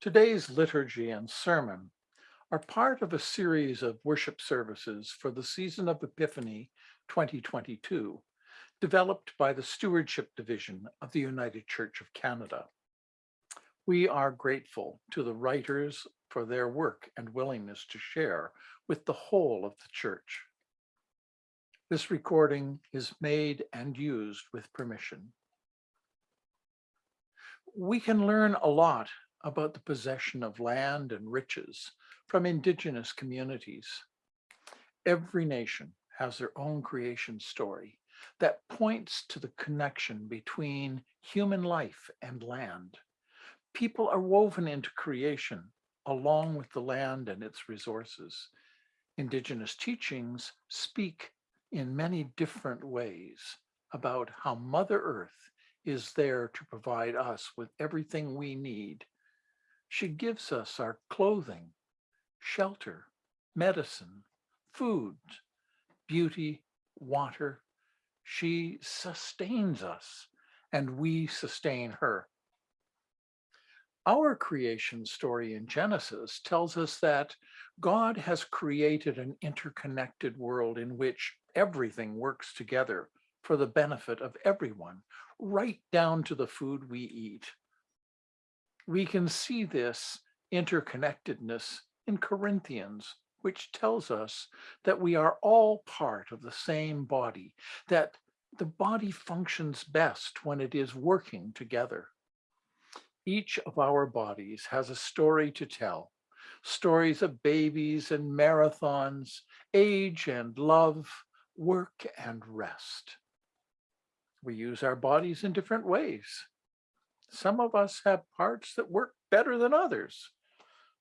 Today's liturgy and sermon are part of a series of worship services for the season of Epiphany 2022, developed by the Stewardship Division of the United Church of Canada. We are grateful to the writers for their work and willingness to share with the whole of the church. This recording is made and used with permission. We can learn a lot about the possession of land and riches from indigenous communities. Every nation has their own creation story that points to the connection between human life and land. People are woven into creation along with the land and its resources. Indigenous teachings speak in many different ways about how Mother Earth is there to provide us with everything we need she gives us our clothing, shelter, medicine, food, beauty, water. She sustains us and we sustain her. Our creation story in Genesis tells us that God has created an interconnected world in which everything works together for the benefit of everyone, right down to the food we eat we can see this interconnectedness in Corinthians, which tells us that we are all part of the same body, that the body functions best when it is working together. Each of our bodies has a story to tell, stories of babies and marathons, age and love, work and rest. We use our bodies in different ways. Some of us have parts that work better than others.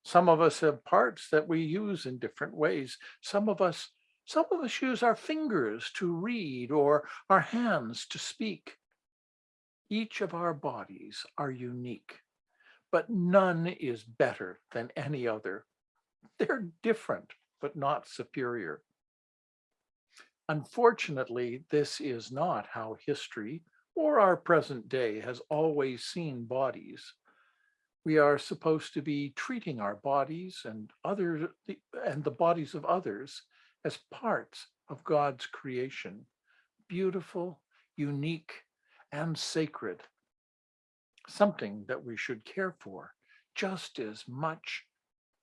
Some of us have parts that we use in different ways. Some of us, some of us use our fingers to read or our hands to speak. Each of our bodies are unique, but none is better than any other. They're different, but not superior. Unfortunately, this is not how history or our present day has always seen bodies. We are supposed to be treating our bodies and other and the bodies of others as parts of God's creation, beautiful, unique, and sacred, something that we should care for just as much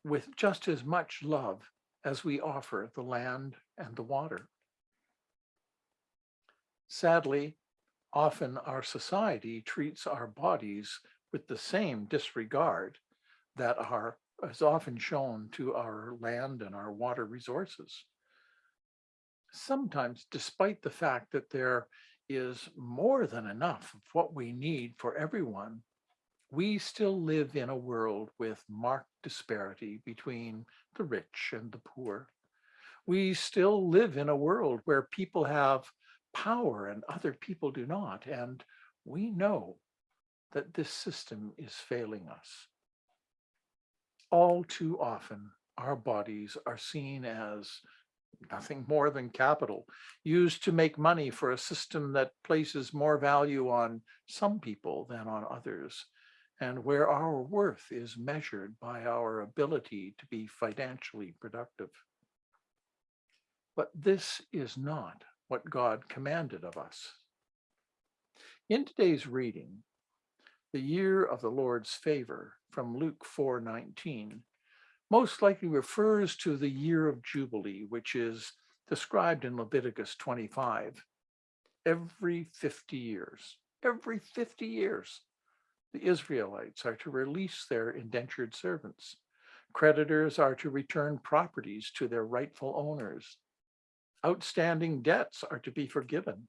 with just as much love as we offer the land and the water. Sadly, often our society treats our bodies with the same disregard that are is often shown to our land and our water resources. Sometimes, despite the fact that there is more than enough of what we need for everyone, we still live in a world with marked disparity between the rich and the poor. We still live in a world where people have power and other people do not. And we know that this system is failing us. All too often, our bodies are seen as nothing more than capital, used to make money for a system that places more value on some people than on others, and where our worth is measured by our ability to be financially productive. But this is not what God commanded of us. In today's reading, the year of the Lord's favor from Luke 4:19 most likely refers to the year of Jubilee, which is described in Leviticus 25. Every 50 years, every 50 years, the Israelites are to release their indentured servants. Creditors are to return properties to their rightful owners outstanding debts are to be forgiven.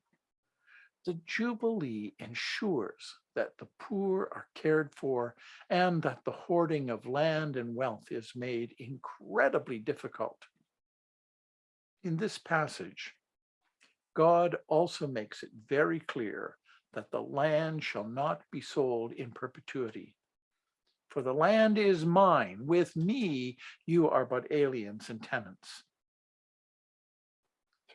The Jubilee ensures that the poor are cared for and that the hoarding of land and wealth is made incredibly difficult. In this passage, God also makes it very clear that the land shall not be sold in perpetuity. For the land is mine, with me you are but aliens and tenants.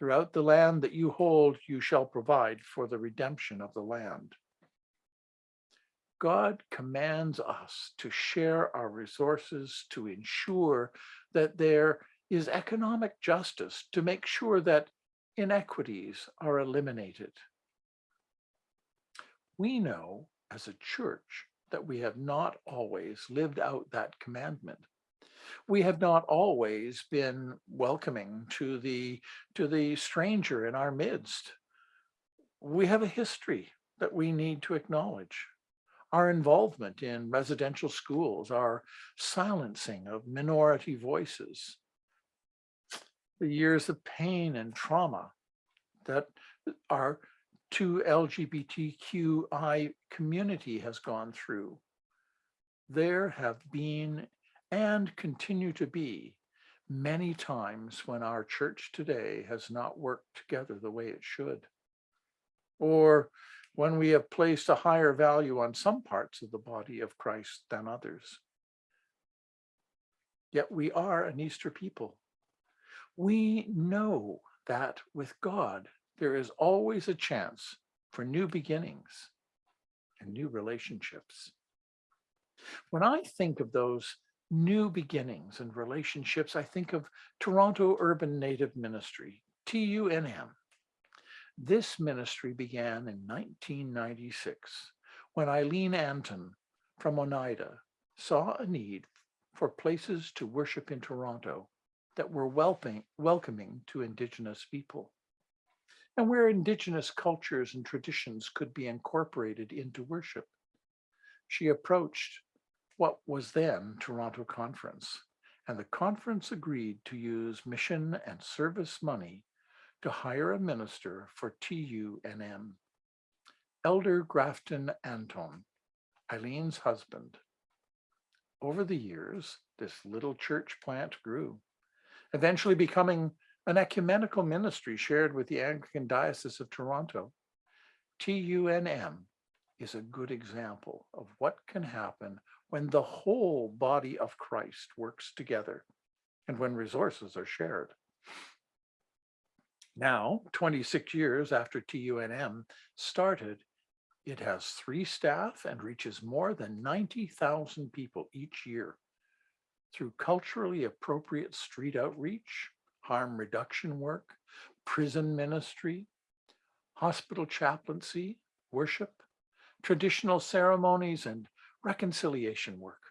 Throughout the land that you hold, you shall provide for the redemption of the land. God commands us to share our resources to ensure that there is economic justice, to make sure that inequities are eliminated. We know as a church that we have not always lived out that commandment. We have not always been welcoming to the, to the stranger in our midst. We have a history that we need to acknowledge. Our involvement in residential schools, our silencing of minority voices, the years of pain and trauma that our two LGBTQI community has gone through. There have been and continue to be many times when our church today has not worked together the way it should. Or when we have placed a higher value on some parts of the body of Christ than others. Yet we are an Easter people. We know that with God, there is always a chance for new beginnings and new relationships. When I think of those new beginnings and relationships, I think of Toronto Urban Native Ministry, TUNM. This ministry began in 1996 when Eileen Antone from Oneida saw a need for places to worship in Toronto that were welcoming, to Indigenous people and where indigenous cultures and traditions could be incorporated into worship. She approached what was then Toronto Conference, and the conference agreed to use mission and service money to hire a minister for TUNM. Elder Grafton Antone, Eileen's husband. Over the years, this little church plant grew, eventually becoming an ecumenical ministry shared with the Anglican Diocese of Toronto. TUNM is a good example of what can happen when the whole body of Christ works together and when resources are shared. Now, 26 years after TUNM started, it has three staff and reaches more than 90,000 people each year through culturally appropriate street outreach, harm reduction work, prison ministry, hospital chaplaincy, worship, traditional ceremonies, and reconciliation work.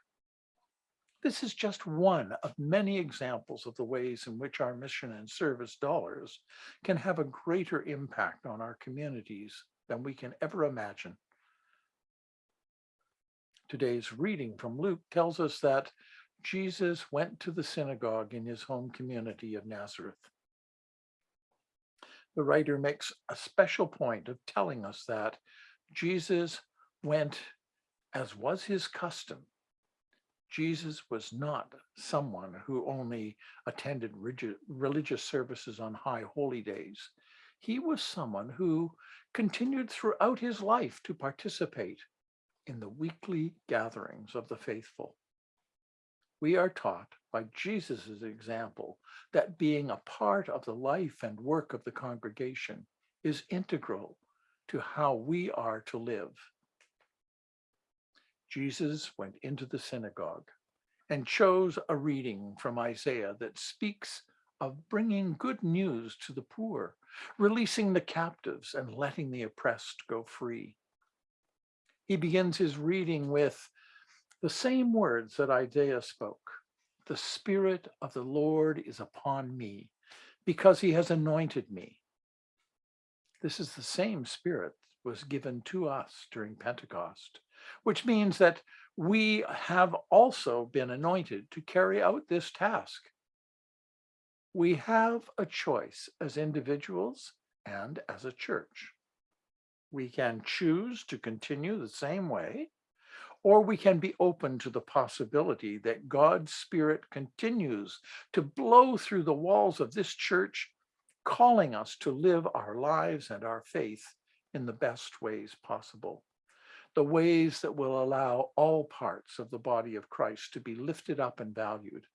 This is just one of many examples of the ways in which our mission and service dollars can have a greater impact on our communities than we can ever imagine. Today's reading from Luke tells us that Jesus went to the synagogue in his home community of Nazareth. The writer makes a special point of telling us that Jesus went as was his custom. Jesus was not someone who only attended religious services on high holy days. He was someone who continued throughout his life to participate in the weekly gatherings of the faithful we are taught by Jesus's example that being a part of the life and work of the congregation is integral to how we are to live. Jesus went into the synagogue and chose a reading from Isaiah that speaks of bringing good news to the poor, releasing the captives and letting the oppressed go free. He begins his reading with the same words that Isaiah spoke. The Spirit of the Lord is upon me because he has anointed me. This is the same Spirit that was given to us during Pentecost, which means that we have also been anointed to carry out this task. We have a choice as individuals and as a church. We can choose to continue the same way or we can be open to the possibility that God's Spirit continues to blow through the walls of this church, calling us to live our lives and our faith in the best ways possible. The ways that will allow all parts of the body of Christ to be lifted up and valued.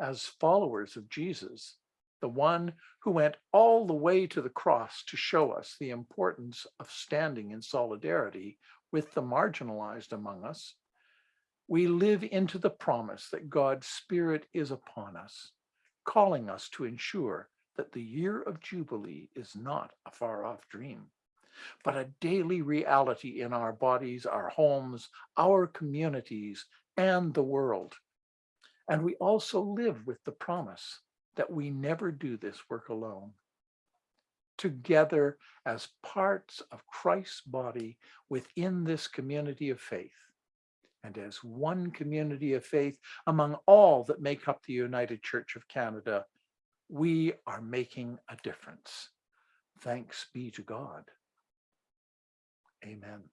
As followers of Jesus, the one who went all the way to the cross to show us the importance of standing in solidarity with the marginalized among us, we live into the promise that God's Spirit is upon us, calling us to ensure that the year of Jubilee is not a far off dream, but a daily reality in our bodies, our homes, our communities, and the world. And we also live with the promise that we never do this work alone. Together as parts of Christ's body within this community of faith, and as one community of faith among all that make up the United Church of Canada, we are making a difference. Thanks be to God. Amen.